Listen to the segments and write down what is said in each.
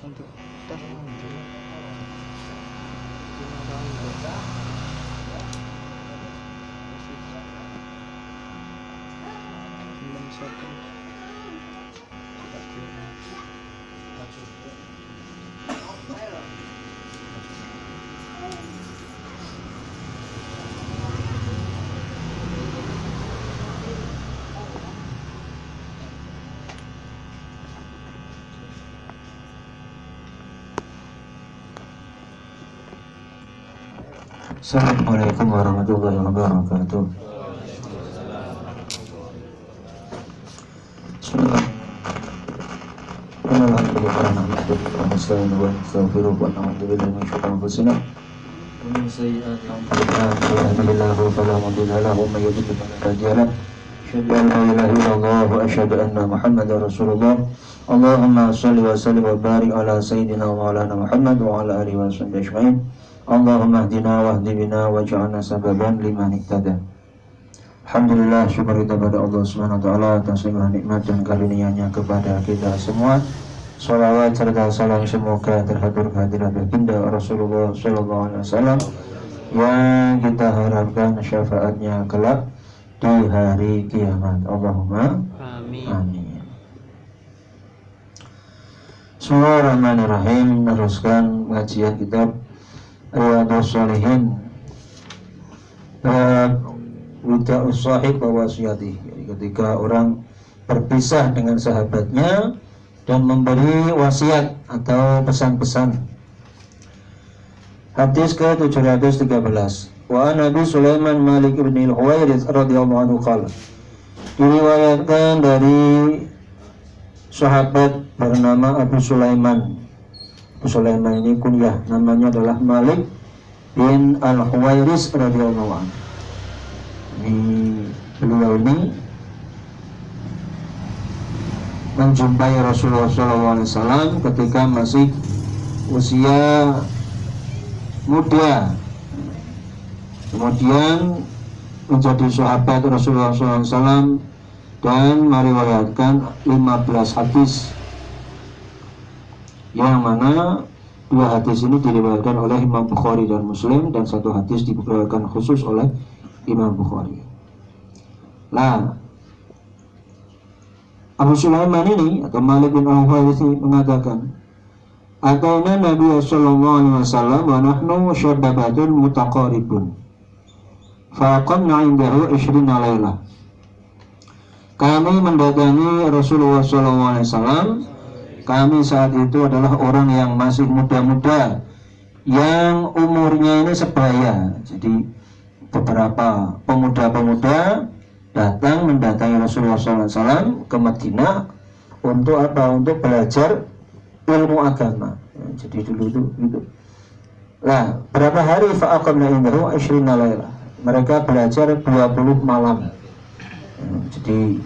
untuk tes Assalamualaikum warahmatullahi السلام عليكم ورحمة الله وبركاته. بسم الله الحمد لله نحمده ونستعينه ونستغفره ونعوذ بالله من شرور أنفسنا ومن سيئات أعمالنا من يهده الله فلا مضل له ومن يضلل فلا هادي له أشهد أن لا إله إلا الله وأشهد أن محمدا رسول الله اللهم صل وسلم وبارك على سيدنا ومولانا محمد وعلى آله وصحبه أجمعين Allahumma hdina wahdi bina waj'alna sababan liman ihtada. Alhamdulillah syukur kita pada Allah Subhanahu wa taala atas segala nikmat dan karunia-Nya kepada kita semua. Salawat serta salam semoga terhatur kehadirat baginda Rasulullah sallallahu alaihi wasallam yang kita harapkan syafaatnya kelak di hari kiamat. Allahumma Amin. amin. Bismillahirrahmanirrahim. Meneruskan pengajian kitab Riyadus Salihin Bab Wida Usahib wa wasiyati ketika orang berpisah dengan sahabatnya Dan memberi wasiat atau pesan-pesan. Hadis ke-713 Wa Nabi Sulaiman Malik bin al-Huwairith radhiyallahu anhu qala. Diriwayatkan dari sahabat bernama Abu Sulaiman Sulaiman ini kunyah namanya adalah Malik bin Al-Huwairis radhiyallahu anhu. Ini beliau ini menjumpai Rasulullah SAW ketika masih usia muda. Kemudian menjadi sahabat Rasulullah SAW dan meriwayatkan 15 hadis yang mana dua hadis ini diriwayatkan oleh Imam Bukhari dan Muslim dan satu hadis diriwayatkan khusus oleh Imam Bukhari. Nah, Abu Sulaiman ini atau Malik bin al ini mengatakan, Atayna Nabi sallallahu alaihi wasallam wa nahnu syababatun mutaqaribun. Faqamna indahu 20 lailah. Kami mendatangi Rasulullah sallallahu alaihi wasallam kami saat itu adalah orang yang masih muda-muda yang umurnya ini sebaya jadi beberapa pemuda-pemuda datang mendatangi Rasulullah SAW ke Madinah untuk apa? Untuk belajar ilmu agama. Jadi dulu itu gitu. Nah, berapa hari fa'aqamna indahu asyrina layla. Mereka belajar 20 malam. Jadi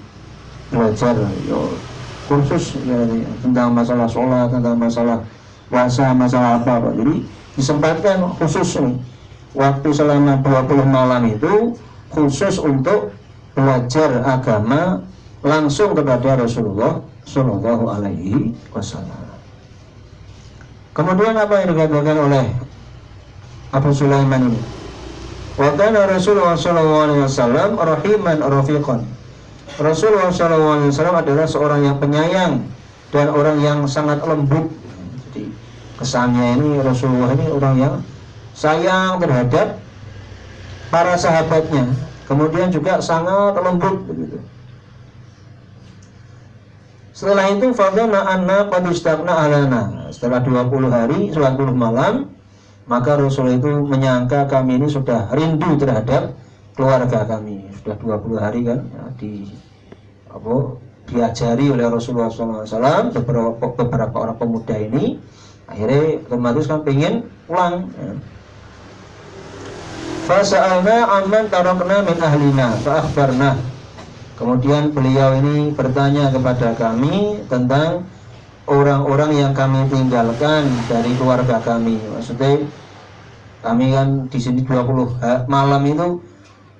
belajar yo, kursus ya, tentang masalah sholat, tentang masalah puasa, masalah apa Pak. Jadi disempatkan khusus nih waktu selama 20 malam itu khusus untuk belajar agama langsung kepada Rasulullah Shallallahu Alaihi Wasallam. Kemudian apa yang dikatakan oleh Abu Sulaiman ini? Wakana Rasulullah Shallallahu Alaihi Wasallam rahiman rafiqan Rasulullah SAW adalah seorang yang penyayang dan orang yang sangat lembut. Jadi kesannya ini Rasulullah ini orang yang sayang terhadap para sahabatnya. Kemudian juga sangat lembut begitu. Setelah itu fadana anna qad alana. Setelah 20 hari, 20 malam, maka Rasul itu menyangka kami ini sudah rindu terhadap keluarga kami. Sudah 20 hari kan ya, di apa diajari oleh Rasulullah SAW beberapa beberapa orang pemuda ini akhirnya otomatis kan pengen pulang ya. Fasa'alna amman tarakna min ahlina fa'akhbarna Kemudian beliau ini bertanya kepada kami tentang orang-orang yang kami tinggalkan dari keluarga kami. Maksudnya kami kan di sini 20 malam itu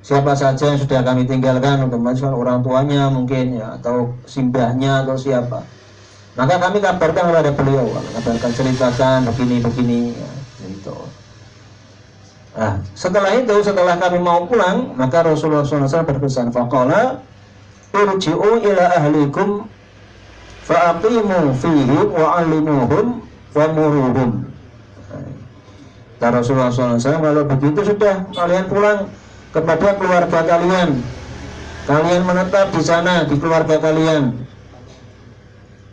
siapa saja yang sudah kami tinggalkan kan orang tuanya mungkin ya atau simbahnya atau siapa. maka kami kabarkan kepada beliau kabarkan ceritakan begini begini ya, gitu. Nah setelah itu setelah kami mau pulang maka Rasulullah SAW berpesan faqala irji'u ila ahlikum fa'aqimu fihim wa'alimuhum wa muruhum. Kata Rasulullah SAW kalau begitu sudah kalian pulang kepada keluarga kalian. Kalian menetap di sana di keluarga kalian.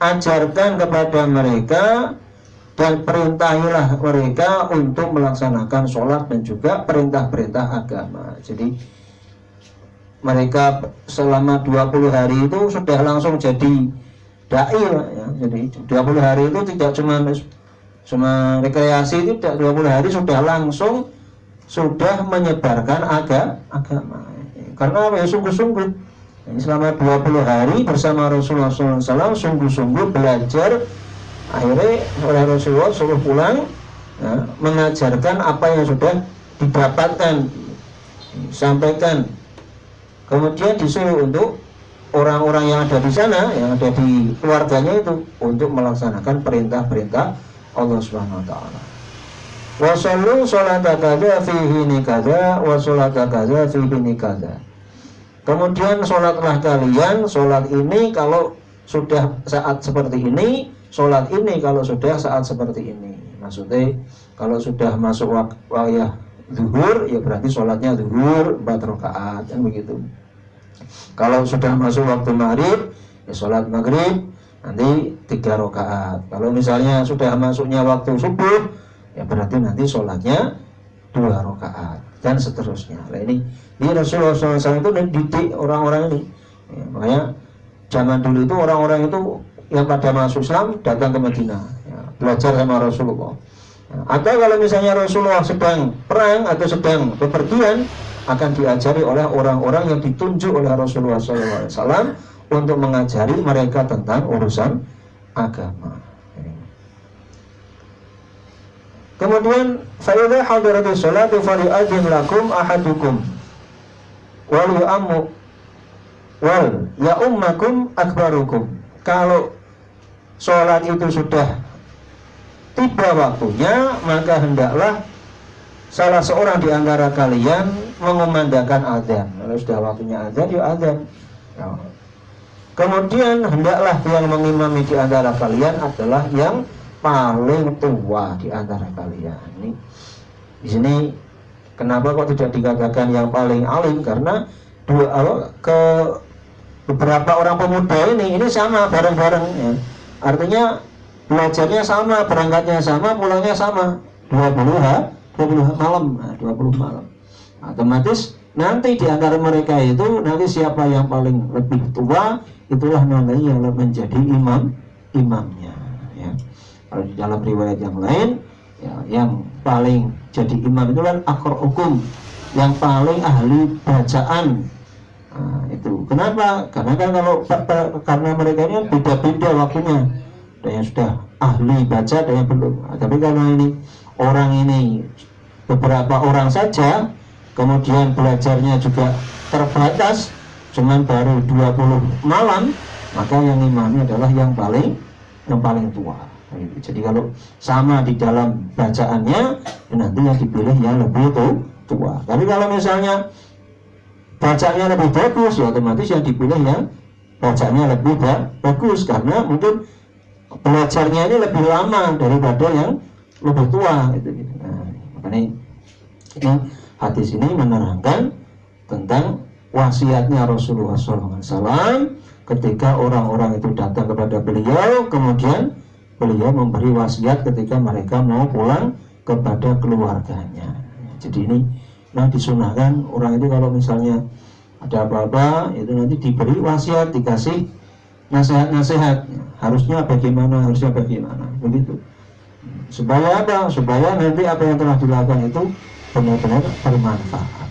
Ajarkan kepada mereka dan perintahilah mereka untuk melaksanakan sholat dan juga perintah-perintah agama. Jadi mereka selama 20 hari itu sudah langsung jadi dai ya. jadi 20 hari itu tidak cuma cuma rekreasi itu 20 hari sudah langsung sudah menyebarkan aga, agama. Karena ya? Sungguh-sungguh. Selama 20 hari bersama Rasulullah SAW sungguh-sungguh belajar. Akhirnya oleh Rasulullah suruh pulang ya, mengajarkan apa yang sudah didapatkan sampaikan kemudian disuruh untuk orang-orang yang ada di sana yang ada di keluarganya itu untuk melaksanakan perintah-perintah Allah Subhanahu wa taala. Wa sallu salata kaza fihi nikada wa salata kaza fihi nikada. Kemudian sholatlah kalian, sholat ini kalau sudah saat seperti ini, sholat ini kalau sudah saat seperti ini. Maksudnya kalau sudah masuk waktu zuhur, ya berarti sholatnya zuhur empat rakaat, kan begitu. Kalau sudah masuk waktu maghrib, ya sholat maghrib nanti tiga rakaat. Kalau misalnya sudah masuknya waktu subuh, ya berarti nanti sholatnya dua rakaat dan seterusnya. Nah ini, ini Rasulullah SAW itu didik orang-orang ini. Ya, makanya zaman dulu itu orang-orang itu yang pada masuk Islam datang ke Madinah, ya, belajar sama Rasulullah. Ya, atau kalau misalnya Rasulullah sedang perang atau sedang bepergian, akan diajari oleh orang-orang yang ditunjuk oleh Rasulullah SAW untuk mengajari mereka tentang urusan agama. Kemudian fa'idha hadiratus salatu fali'adhin lakum ahadukum wal yu'ammu wal ya'ummakum akbarukum. Kalau sholat itu sudah tiba waktunya, maka hendaklah salah seorang di antara kalian mengumandangkan azan. Kalau sudah waktunya azan, ya azan. Ya. Kemudian hendaklah yang mengimami di antara kalian adalah yang paling tua di antara kalian. Ini di sini kenapa kok tidak dikatakan yang paling alim karena dua ke beberapa orang pemuda ini ini sama bareng-bareng ya. Artinya belajarnya sama, berangkatnya sama, pulangnya sama. 20 ha, 20 malam, 20 malam. Otomatis nanti di antara mereka itu nanti siapa yang paling lebih tua itulah nanti yang menjadi imam imamnya ya kalau di dalam riwayat yang lain ya, yang paling jadi imam itu kan akor hukum. Yang paling ahli bacaan. Nah, itu. Kenapa? Karena kan kalau karena mereka ini beda-beda waktunya. Ada yang sudah ahli baca ada yang belum. Nah, tapi kalau ini orang ini beberapa orang saja kemudian belajarnya juga terbatas cuman baru 20 malam maka yang imamnya adalah yang paling yang paling tua jadi kalau sama di dalam bacaannya ya nanti yang dipilih yang lebih tua. Tapi kalau misalnya bacanya lebih bagus ya otomatis yang dipilih yang bacanya lebih bagus. Karena mungkin belajarnya ini lebih lama daripada yang lebih tua gitu. Nah, makanya ini hadis ini menerangkan tentang wasiatnya Rasulullah SAW ketika orang-orang itu datang kepada beliau kemudian beliau memberi wasiat ketika mereka mau pulang kepada keluarganya. Jadi ini nah disunahkan orang itu kalau misalnya ada apa-apa itu nanti diberi wasiat dikasih nasihat-nasihat. Harusnya bagaimana harusnya bagaimana begitu. Supaya apa? Supaya nanti apa yang telah dilakukan itu benar-benar bermanfaat.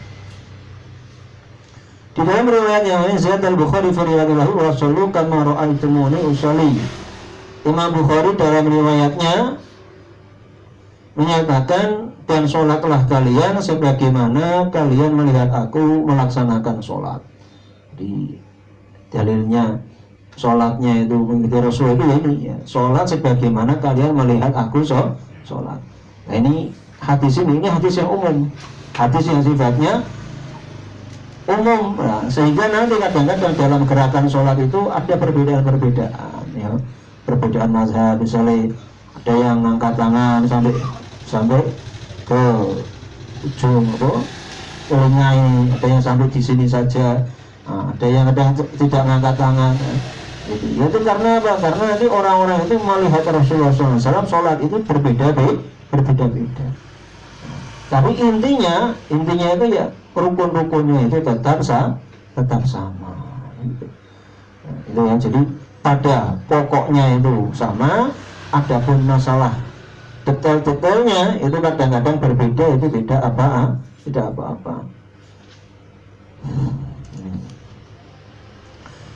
Di dalam riwayat yang lain Zaid al-Bukhari firiyadillahu wa sallu kama ra'aitumuni. Imam Bukhari dalam riwayatnya menyatakan dan sholatlah kalian sebagaimana kalian melihat aku melaksanakan sholat. Di dalilnya sholatnya itu mengikuti Rasul itu ini ya. sholat sebagaimana kalian melihat aku sholat nah ini hadis ini ini hadis yang umum hadis yang sifatnya umum nah, sehingga nanti kadang-kadang dalam gerakan sholat itu ada perbedaan-perbedaan ya perbedaan mazhab misalnya ada yang angkat tangan sampai sampai ke ujung apa telinga ini ada yang sampai di sini saja nah, ada yang ada tidak mengangkat tangan. Itu, ya itu karena apa? Karena nanti orang-orang itu melihat Rasulullah SAW sholat itu berbeda berbeda-beda. Tapi intinya, intinya itu ya rukun-rukunnya itu tetap sama, tetap sama. Itu. itu ya. Jadi pada pokoknya itu sama, adapun masalah detail-detailnya itu kadang-kadang berbeda itu tidak apa tidak apa-apa.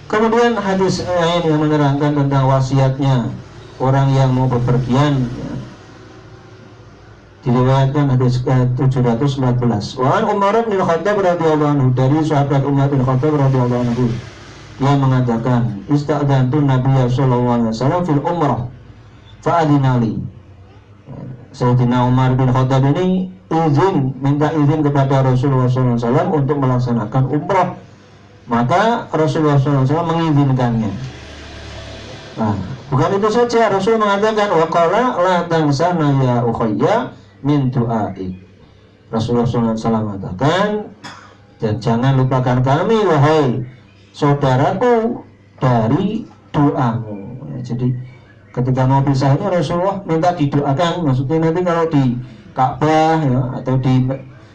Kemudian hadis lain yang menerangkan tentang wasiatnya orang yang mau bepergian ya. diriwayatkan hadis ke-714 wa Umar bin Khattab radhiyallahu anhu dari sahabat Umar bin Khattab radhiyallahu anhu yang mengatakan ista'dantu Nabi sallallahu alaihi wasallam fil umrah. Fa'adinali Sayyidina Umar bin Khattab ini izin minta izin kepada Rasulullah SAW untuk melaksanakan umrah. Maka Rasulullah SAW mengizinkannya. Nah, bukan itu saja. Rasul mengatakan waqala la tangsana ya ukhayya min du'ai Rasulullah SAW mengatakan dan jangan lupakan kami wahai saudaraku dari doamu ya, jadi ketika pisah ini Rasulullah minta didoakan maksudnya nanti kalau di Ka'bah ya, atau di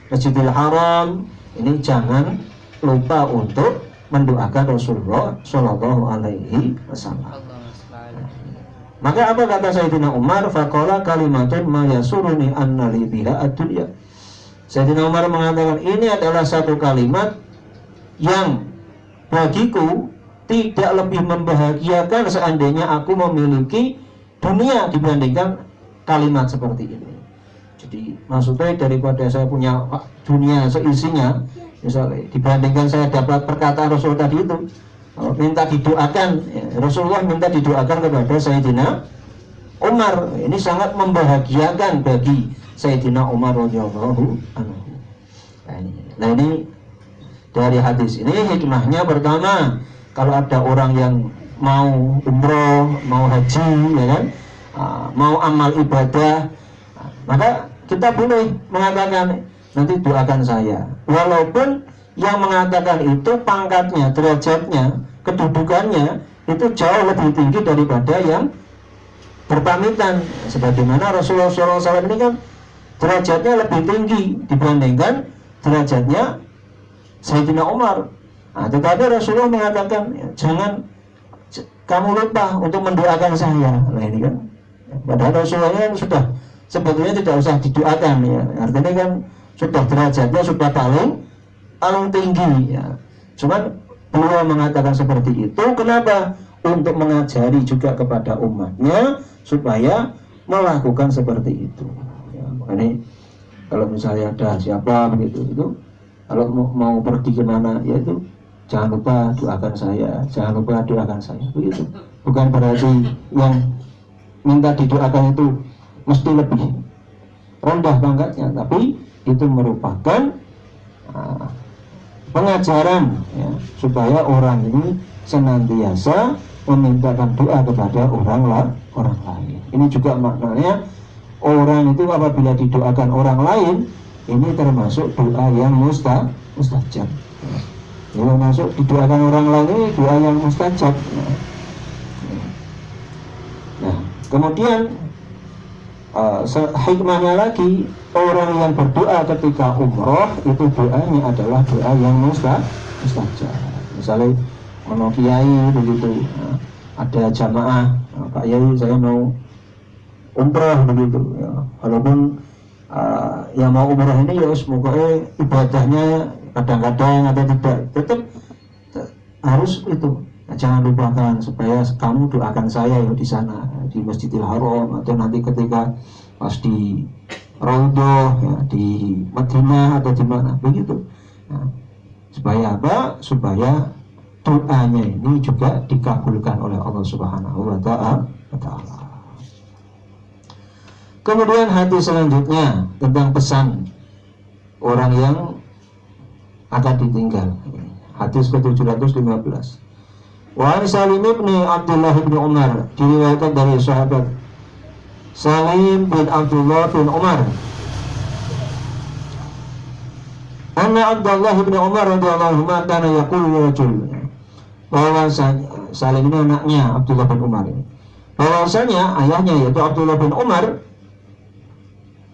Masjidil Haram ini jangan lupa untuk mendoakan Rasulullah Shallallahu Alaihi Wasallam. Maka apa kata Sayyidina Umar? Fakola kalimatun mayasuruni annali biha. Sayyidina Umar mengatakan ini adalah satu kalimat yang bagiku tidak lebih membahagiakan seandainya aku memiliki dunia dibandingkan kalimat seperti ini. Jadi maksudnya daripada saya punya dunia seisinya, misalnya dibandingkan saya dapat perkataan Rasul tadi itu, minta didoakan, ya, Rasulullah minta didoakan kepada Sayyidina Umar. Ini sangat membahagiakan bagi Sayyidina Umar radhiyallahu anhu. Nah ini, nah ini dari hadis ini hikmahnya pertama kalau ada orang yang mau umroh, mau haji, ya kan, uh, mau amal ibadah, uh, maka kita boleh mengatakan nanti doakan saya. Walaupun yang mengatakan itu pangkatnya, derajatnya, kedudukannya itu jauh lebih tinggi daripada yang berpamitan. Sebagaimana Rasulullah SAW ini kan derajatnya lebih tinggi dibandingkan derajatnya Sayyidina Umar Nah, tetapi Rasulullah mengatakan jangan kamu lupa untuk mendoakan saya. Nah ini kan, padahal Rasulullah kan sudah sebetulnya tidak usah didoakan ya. Artinya kan sudah derajatnya sudah paling paling tinggi ya. Cuman beliau mengatakan seperti itu. Kenapa? Untuk mengajari juga kepada umatnya supaya melakukan seperti itu. Ya, ini kalau misalnya ada siapa begitu itu kalau mau, mau pergi ke mana ya itu jangan lupa doakan saya jangan lupa doakan saya begitu. Bukan berarti yang minta didoakan itu mesti lebih rendah pangkatnya tapi itu merupakan uh, pengajaran ya, supaya orang ini senantiasa memintakan doa kepada orang lain orang lain. Ini juga maknanya orang itu apabila didoakan orang lain ini termasuk doa yang musta mustajab. Kalau masuk didoakan orang lain ini doa yang mustajab. Nah kemudian uh, hikmahnya lagi orang yang berdoa ketika umroh itu doanya adalah doa yang mustajab. Misalnya ono kiai begitu nah, ada jamaah nah, Pak Yai saya mau umroh begitu ya. walaupun uh, yang mau umroh ini ya semoga ibadahnya kadang-kadang atau tidak. Tetap harus itu. Nah, jangan lupakan supaya kamu doakan saya ya di sana di Masjidil Haram atau nanti ketika pas di Raudhah ya, di Madinah atau di mana begitu. Nah, supaya apa? Supaya doanya ini juga dikabulkan oleh Allah Subhanahu wa taala. Kemudian hadis selanjutnya tentang pesan orang yang akan ditinggal. Hadis ke-715. Wa Salim bin Abdullah bin Umar diriwayatkan dari sahabat Salim bin Abdullah bin Umar Anna Abdullah bin Umar radhiyallahu anhu kana yaqulu rajul bahwa Salim ini anaknya Abdullah bin Umar bahwasanya ayahnya yaitu Abdullah bin Umar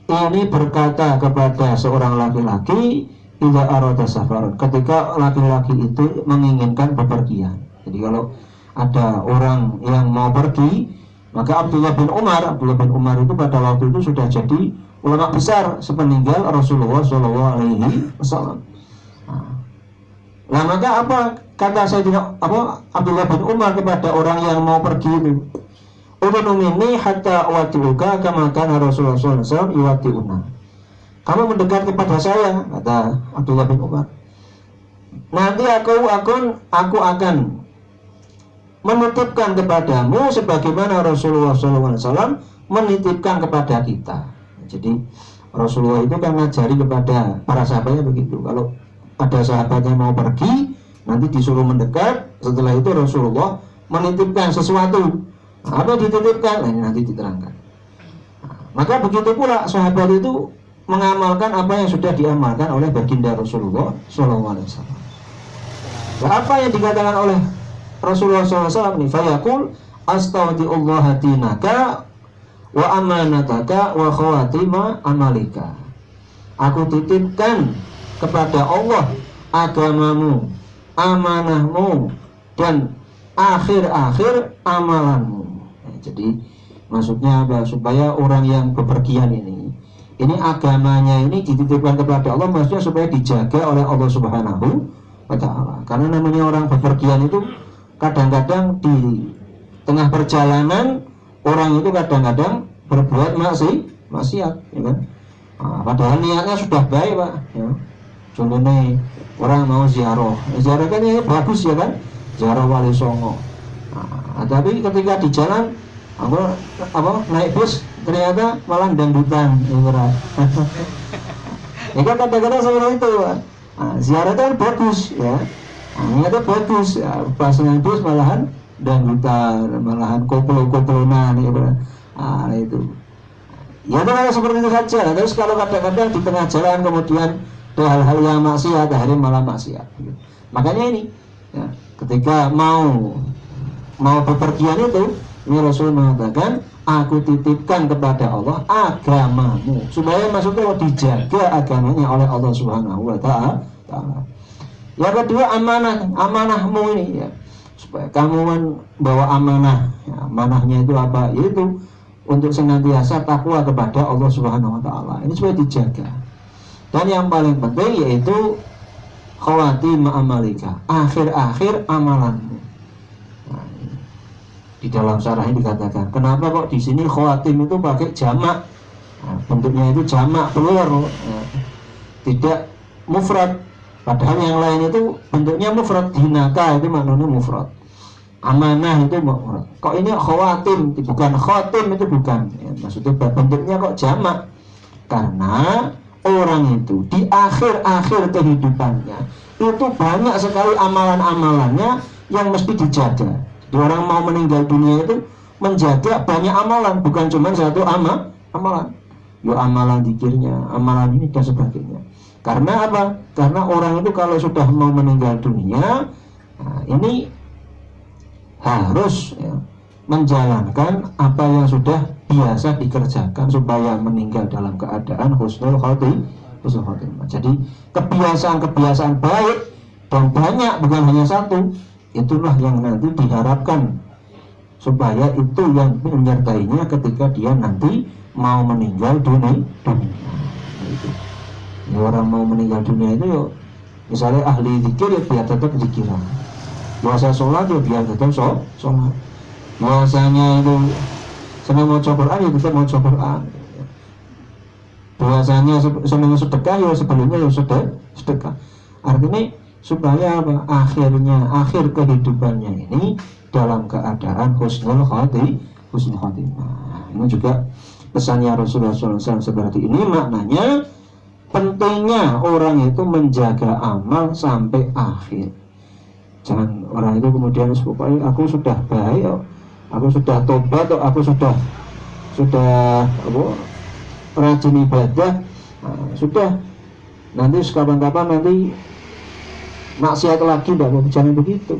ini berkata kepada seorang laki-laki tidak arada safar ketika laki-laki itu menginginkan bepergian. Jadi kalau ada orang yang mau pergi maka Abdullah bin Umar Abdullah bin Umar itu pada waktu itu sudah jadi ulama besar sepeninggal Rasulullah Shallallahu Alaihi Wasallam. Nah maka apa kata saya tidak apa Abdullah bin Umar kepada orang yang mau pergi itu Udunu minni hatta watiuka kama kana Rasulullah SAW una. Kamu mendekat kepada saya, kata Abdullah bin Umar. Nanti aku akan aku akan menitipkan kepadamu sebagaimana Rasulullah SAW menitipkan kepada kita. Jadi Rasulullah itu kan ngajari kepada para sahabatnya begitu. Kalau ada sahabatnya mau pergi, nanti disuruh mendekat. Setelah itu Rasulullah menitipkan sesuatu apa dititipkan nah, nanti diterangkan. Maka begitu pula sahabat itu mengamalkan apa yang sudah diamalkan oleh baginda Rasulullah SAW nah, apa yang dikatakan oleh Rasulullah SAW ini? Fayaqul astaudiullah tinaka wa amanataka wa khawatima amalika. Aku titipkan kepada Allah agamamu amanahmu dan akhir-akhir amalanmu jadi maksudnya apa? Supaya orang yang bepergian ini ini agamanya ini dititipkan kepada Allah maksudnya supaya dijaga oleh Allah Subhanahu wa taala. Karena namanya orang bepergian itu kadang-kadang di tengah perjalanan orang itu kadang-kadang berbuat masih maksiat, ya kan? Nah, padahal niatnya sudah baik, Pak. Ya. Contohnya orang mau ziarah, ziarah kan ya bagus ya kan? Ziarah Wali Songo. Nah, tapi ketika di jalan aku apa naik bus ternyata malah dangdutan ya berat ya kan kadang-kadang seperti itu nah, ziarah itu kan bagus ya. Nah, itu bagus ya, pas naik bus malahan dangdutan malahan koplo-koplonan ya berat nah, itu. Ya kalau seperti itu saja. Terus kalau kadang-kadang di tengah jalan kemudian ada hal-hal yang maksiat hari malah maksiat gitu. makanya ini ya, ketika mau mau bepergian itu ini Rasul mengatakan, aku titipkan kepada Allah agamamu. Supaya maksudnya dijaga agamanya oleh Allah Subhanahu wa taala. Yang kedua amanah, amanahmu ini ya. Supaya kamu bawa amanah. Ya, amanahnya itu apa? Yaitu untuk senantiasa takwa kepada Allah Subhanahu wa taala. Ini supaya dijaga. Dan yang paling penting yaitu khawatim amalika, akhir-akhir amalanmu di dalam syarah ini dikatakan kenapa kok di sini khawatim itu pakai jamak? Nah, bentuknya itu jamak plural nah, tidak mufrad. Padahal yang lain itu bentuknya mufrad. Dinaka itu maknanya mufrad. Amanah itu mufrad. Kok ini khawatim? Bukan khatim itu bukan. Ya, maksudnya bentuknya kok jamak? Karena orang itu di akhir-akhir kehidupannya itu banyak sekali amalan-amalannya yang mesti dijaga orang mau meninggal dunia itu menjaga banyak amalan bukan cuma satu ama amalan. Yo amalan dikirnya amalan ini dan sebagainya. Karena apa? Karena orang itu kalau sudah mau meninggal dunia nah ini harus ya, menjalankan apa yang sudah biasa dikerjakan supaya meninggal dalam keadaan khotimah. Husnul khotimah. Jadi kebiasaan-kebiasaan baik dan banyak bukan hanya satu itulah yang nanti diharapkan supaya itu yang menyertainya ketika dia nanti mau meninggal dunia. Dunia nah, itu ya, orang mau meninggal dunia itu yuk misalnya ahli zikir ya biar tetap zikiran puasa sholat ya biar tetap sholat. Puasanya itu senang mau Quran ya tetap mau Quran. Puasanya senang sedekah ya sebelumnya ya sudah sedekah. Artinya supaya apa? Akhirnya akhir kehidupannya ini dalam keadaan husnul khati husnul khotimah ini juga pesannya Rasulullah SAW seperti ini. Maknanya pentingnya orang itu menjaga amal sampai akhir. Jangan orang itu kemudian supaya aku sudah baik aku sudah tobat aku sudah sudah apa rajin ibadah. Nah, sudah. Nanti kapan-kapan nanti maksiat lagi tidak mau bicara begitu.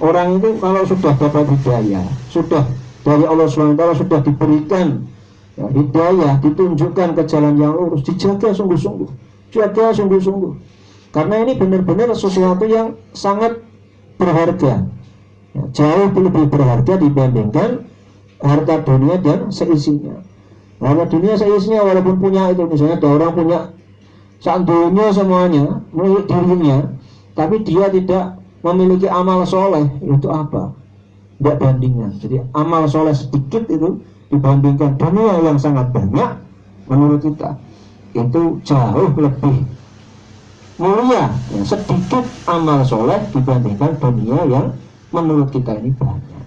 Orang itu kalau sudah dapat hidayah sudah dari Allah SWT sudah diberikan ya, hidayah ditunjukkan ke jalan yang lurus dijaga sungguh-sungguh jaga sungguh-sungguh. Karena ini benar-benar sesuatu yang sangat berharga. Ya, jauh lebih berharga dibandingkan harta dunia dan seisinya. Harta dunia seisinya walaupun punya itu misalnya ada orang punya sandunya semuanya milik dirinya tapi dia tidak memiliki amal soleh itu apa? Tidak bandingan. Jadi amal soleh sedikit itu dibandingkan dunia yang sangat banyak menurut kita itu jauh lebih mulia ya, sedikit amal soleh dibandingkan dunia yang menurut kita ini banyak.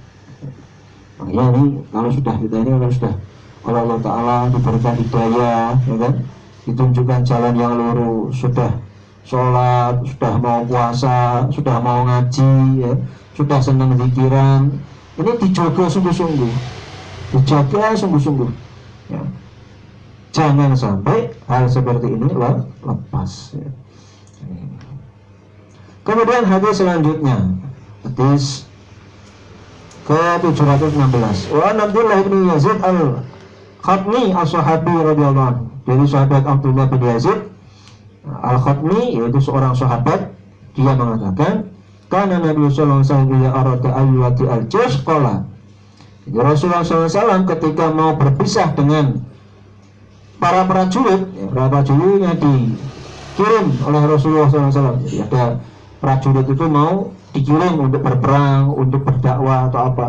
Makanya ini kalau sudah kita ini kalau sudah kalau Allah Ta'ala diberikan hidayah ya kan? Ditunjukkan jalan yang lurus sudah sholat, sudah mau puasa, sudah mau ngaji, ya, sudah senang pikiran, ini dijaga sungguh-sungguh, dijaga sungguh-sungguh. Ya. Jangan sampai hal seperti ini lepas. Ya. Kemudian hadis selanjutnya, hadis ke 716. Wa Abdullah bin Yazid al Khatmi as-sahabi radhiyallahu anhu. Dari sahabat Abdullah bin Yazid Al-Khatmi yaitu seorang sahabat dia mengatakan karena Nabi sallallahu alaihi wasallam arada ayyati al-jaysh qala Rasulullah SAW ketika mau berpisah dengan para prajurit, ya, para prajuritnya dikirim oleh Rasulullah SAW. Jadi ada prajurit itu mau dikirim untuk berperang, untuk berdakwah atau apa.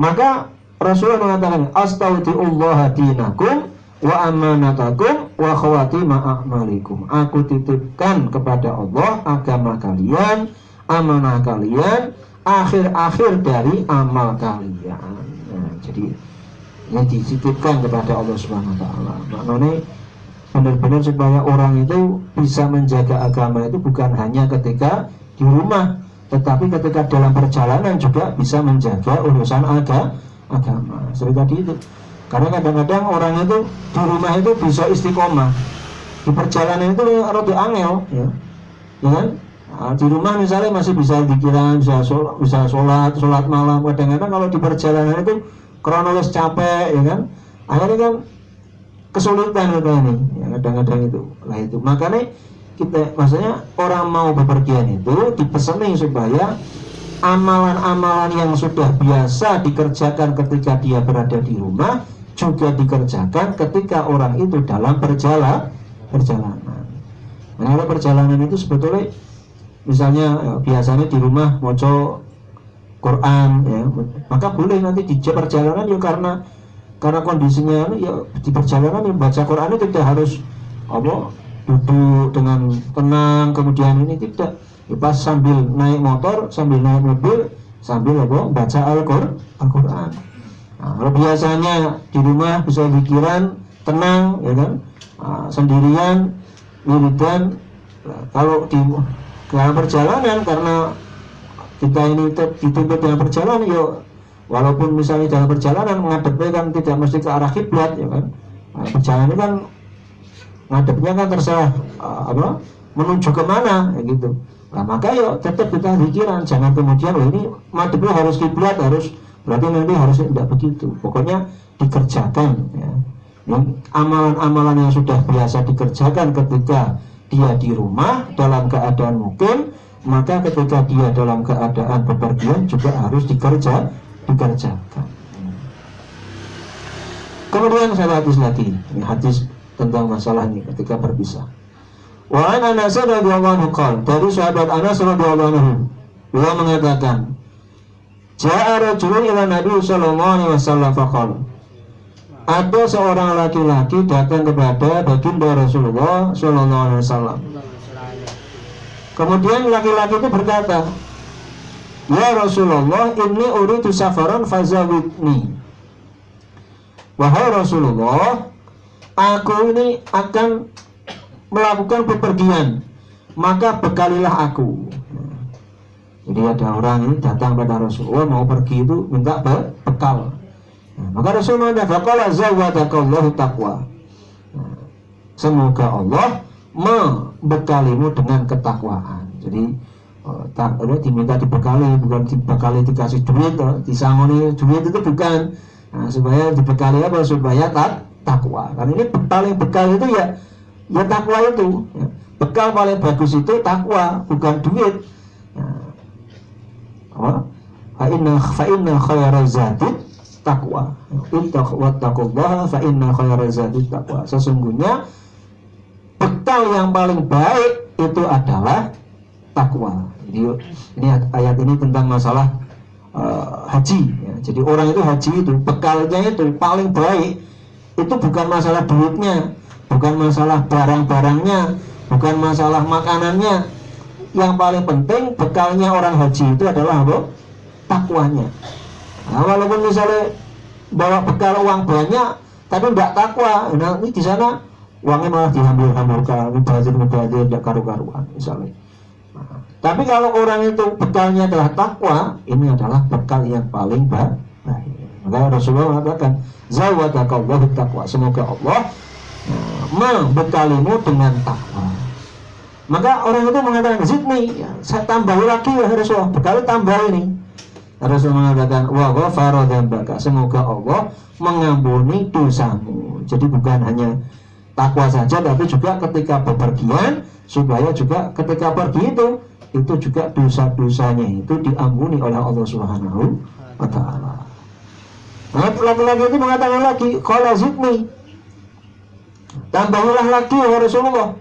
Maka Rasulullah mengatakan, Astaudiullah dinakum wa amanatakum wa khawatima a'malikum. Aku titipkan kepada Allah agama kalian, amanah kalian, akhir-akhir dari amal kalian. Nah, jadi yang dititipkan kepada Allah Subhanahu wa taala. Maknanya benar-benar supaya orang itu bisa menjaga agama itu bukan hanya ketika di rumah, tetapi ketika dalam perjalanan juga bisa menjaga urusan agama. agama. Seperti tadi itu karena kadang-kadang orang itu di rumah itu bisa istiqomah. Di perjalanan itu rada angel ya. ya kan? Nah, di rumah misalnya masih bisa dikiran bisa sholat, bisa sholat sholat malam. Kadang-kadang kalau di perjalanan itu kronologis capek ya kan? Akhirnya kan kesulitan kita ini ya kadang-kadang itu. Lah itu. Makanya kita maksudnya orang mau bepergian itu dipeseni supaya amalan-amalan yang sudah biasa dikerjakan ketika dia berada di rumah juga dikerjakan ketika orang itu dalam perjalanan perjalanan. Nah, perjalanan itu sebetulnya misalnya ya, biasanya di rumah moco Quran ya, maka boleh nanti di perjalanan ya karena karena kondisinya ya di perjalanan yang baca Quran itu tidak harus apa duduk dengan tenang kemudian ini tidak ya, pas sambil naik motor sambil naik mobil sambil apa baca Al-Qur'an Al Nah, kalau biasanya di rumah bisa pikiran tenang, ya kan, nah, sendirian, wiridan. Nah, kalau di dalam perjalanan karena kita ini dituntut dengan perjalanan, yuk walaupun misalnya dalam perjalanan menghadapnya kan tidak mesti ke arah kiblat, ya kan. Nah, perjalanan kan ngadepnya kan terserah uh, apa menuju ke mana, ya gitu. Nah, maka yuk tetap kita pikiran, jangan kemudian ini madepnya harus kiblat, harus berarti nanti harusnya tidak begitu. Pokoknya dikerjakan ya. Amalan-amalan yang sudah biasa dikerjakan ketika dia di rumah dalam keadaan mungkin maka ketika dia dalam keadaan bepergian juga harus dikerja dikerjakan. Kemudian saya hadis lagi ini hadis tentang masalah ini ketika berpisah wa an Anas radhiyallahu anhu dari sahabat Anas radhiyallahu anhu beliau mengatakan Ja'a rajulun ila Nabi sallallahu alaihi wasallam faqala ada seorang laki-laki datang kepada baginda Rasulullah Sallallahu Alaihi Wasallam. Kemudian laki-laki itu berkata, Ya Rasulullah, ini uridu safaran fazawidni. Wahai Rasulullah, aku ini akan melakukan bepergian, maka bekalilah aku. Jadi ada orang ini datang pada Rasulullah mau pergi itu minta bekal. Nah, maka Rasulullah zawadakallahu taqwa. Nah, semoga Allah membekalimu dengan ketakwaan. Jadi uh, tak, diminta dibekali bukan dibekali dikasih duit, uh, disangoni duit itu bukan. Nah, supaya dibekali apa? Supaya tak takwa. Karena ini paling bekal itu ya ya takwa itu. Ya. Bekal paling bagus itu takwa, bukan duit. Nah, fa inna fa inna khayra zati takwa. Wattaqullaha fa inna khayra zati takwa. Sesungguhnya bekal yang paling baik itu adalah takwa. Jadi ini ayat ini tentang masalah uh, haji. Ya. Jadi orang itu haji itu bekalnya itu paling baik itu bukan masalah duitnya, bukan masalah barang-barangnya, bukan masalah makanannya. Yang paling penting bekalnya orang haji itu adalah apa? Takwanya. Nah, walaupun misalnya bawa bekal uang banyak, tapi tidak takwa, nah ini di sana uangnya malah dihambur-hamburkan mubazir mubazir tidak karu-karuan misalnya nah, tapi kalau orang itu bekalnya adalah takwa ini adalah bekal yang paling baik maka Rasulullah mengatakan zawadakallahu takwa semoga Allah nah, membekalimu dengan takwa maka orang itu mengatakan zidni ya, saya tambah lagi ya Rasulullah bekal tambah ini Rasul mengatakan wa ghafara dzambaka semoga Allah mengampuni dosamu jadi bukan hanya takwa saja tapi juga ketika bepergian supaya juga ketika pergi itu itu juga dosa-dosanya itu diampuni oleh Allah Subhanahu wa taala. Nah, laki-laki itu mengatakan lagi, "Qala zidni." Tambahlah lagi ya Rasulullah.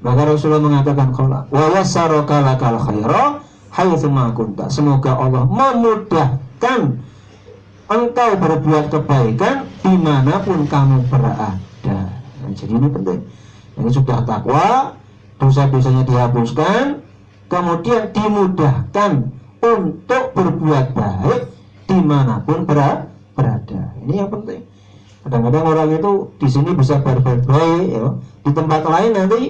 Maka Rasulullah mengatakan qala wa yassaraka lakal khaira haitsu kunta. Semoga Allah memudahkan engkau berbuat kebaikan di mana pun kamu berada. Nah, jadi ini penting. Ini sudah takwa, dosa-dosanya dihapuskan, kemudian dimudahkan untuk berbuat baik di mana pun berada. Ini yang penting. Kadang-kadang orang itu di sini bisa berbuat baik, ya. di tempat lain nanti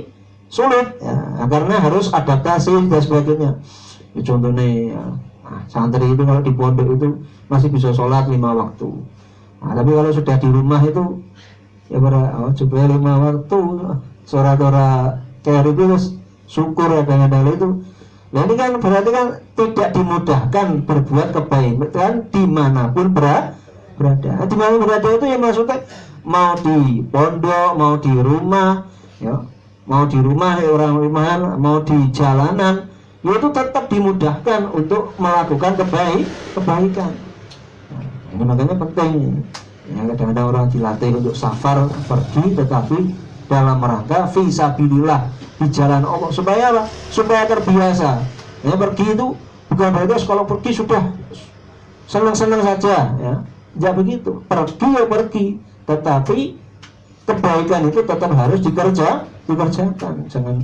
sulit, ya. karena harus adaptasi dan sebagainya. Ya, contohnya, ya, nah, santri itu kalau di pondok itu masih bisa sholat lima waktu. Nah, tapi kalau sudah di rumah itu ya para oh, coba lima waktu suara-suara kayak itu syukur ya dengan hal itu nah ini kan berarti kan tidak dimudahkan berbuat kebaikan di mana pun berada berada. Nah, di mana pun berada itu ya maksudnya mau di pondok mau di rumah ya. Mau di rumah ya orang rumahan mau di jalanan ya itu tetap dimudahkan untuk melakukan kebaik kebaikan. Nah, ini makanya penting. Ya kadang-kadang orang dilatih untuk safar pergi tetapi dalam rangka visabilillah di jalan Allah. Supaya apa? supaya terbiasa. Ya pergi itu bukan berarti kalau pergi sudah senang-senang saja ya tidak begitu pergi ya pergi tetapi kebaikan itu tetap harus dikerja dikerjakan jangan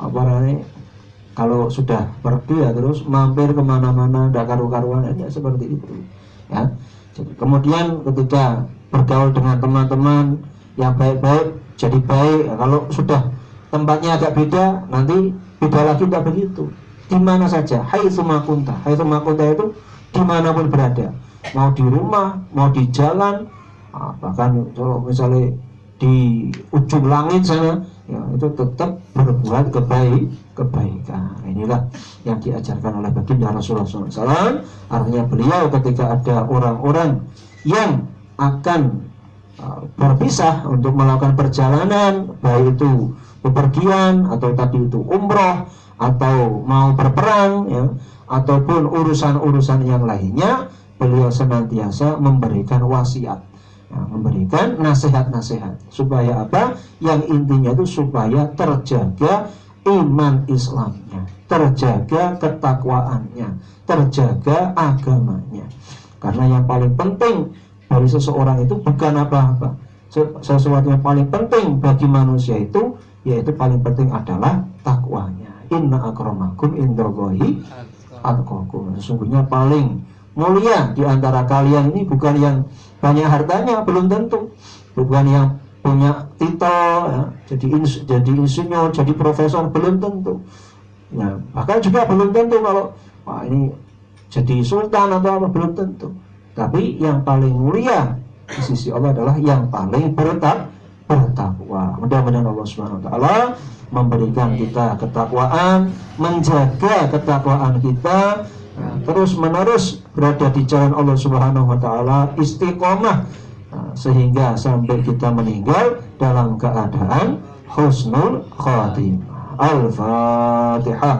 apa namanya kalau sudah pergi ya terus mampir ke mana-mana tidak karu-karuan ya seperti itu ya jadi kemudian ketika bergaul dengan teman-teman yang baik-baik jadi baik. Kalau sudah tempatnya agak beda, nanti beda lagi tidak begitu. Di mana saja, hai sumakunta. Hai sumakunta itu di mana pun berada. Mau di rumah, mau di jalan, ah, bahkan kalau misalnya di ujung langit sana ya itu tetap berbuat kebaik kebaikan. Inilah yang diajarkan oleh baginda Rasulullah SAW artinya beliau ketika ada orang-orang yang akan uh, berpisah untuk melakukan perjalanan baik itu bepergian atau tadi itu umroh atau mau berperang ya ataupun urusan-urusan yang lainnya beliau senantiasa memberikan wasiat Nah, memberikan nasihat-nasihat supaya apa? Yang intinya itu supaya terjaga iman Islamnya, terjaga ketakwaannya, terjaga agamanya. Karena yang paling penting dari seseorang itu bukan apa-apa. Sesuatu yang paling penting bagi manusia itu yaitu paling penting adalah takwanya. inna akramakum indallahi atqakum sesungguhnya paling mulia di antara kalian ini bukan yang banyak hartanya belum tentu. Bukan yang punya titel ya, jadi ins, jadi insinyur jadi profesor belum tentu. Ya bahkan juga belum tentu kalau wah ini jadi sultan atau apa belum tentu. Tapi yang paling mulia di sisi Allah adalah yang paling bertak bertakwa. Mudah-mudahan Allah Subhanahu Wa Taala memberikan kita ketakwaan menjaga ketakwaan kita nah, terus menerus berada di jalan Allah Subhanahu Wa Taala istiqomah. Nah, sehingga sampai kita meninggal dalam keadaan husnul khatimah. Al-fatihah